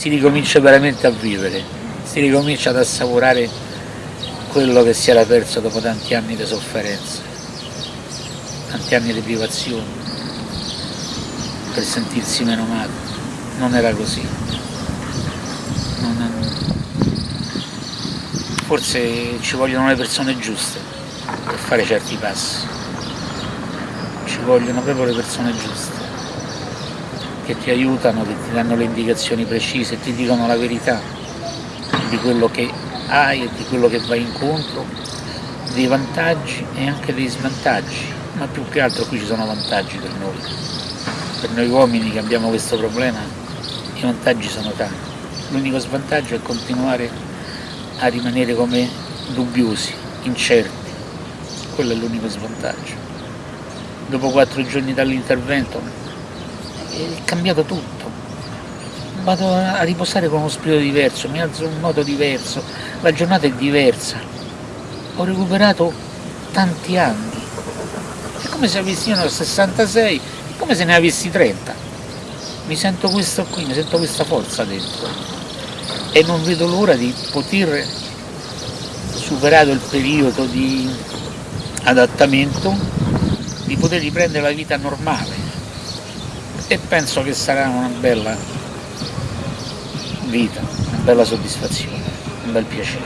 si ricomincia veramente a vivere, si ricomincia ad assaporare quello che si era perso dopo tanti anni di sofferenza, tanti anni di privazione, per sentirsi meno male. Non era così. Non Forse ci vogliono le persone giuste per fare certi passi. Ci vogliono proprio le persone giuste che ti aiutano, che ti danno le indicazioni precise, ti dicono la verità di quello che hai e di quello che vai incontro, dei vantaggi e anche dei svantaggi, ma più che altro qui ci sono vantaggi per noi. Per noi uomini che abbiamo questo problema i vantaggi sono tanti. L'unico svantaggio è continuare a rimanere come dubbiosi, incerti. Quello è l'unico svantaggio. Dopo quattro giorni dall'intervento è cambiato tutto. Vado a riposare con uno spirito diverso, mi alzo in un modo diverso, la giornata è diversa. Ho recuperato tanti anni. È come se avessi io 66, è come se ne avessi 30. Mi sento questo qui, mi sento questa forza dentro. E non vedo l'ora di poter, superato il periodo di adattamento, di poter riprendere la vita normale e penso che sarà una bella vita, una bella soddisfazione, un bel piacere.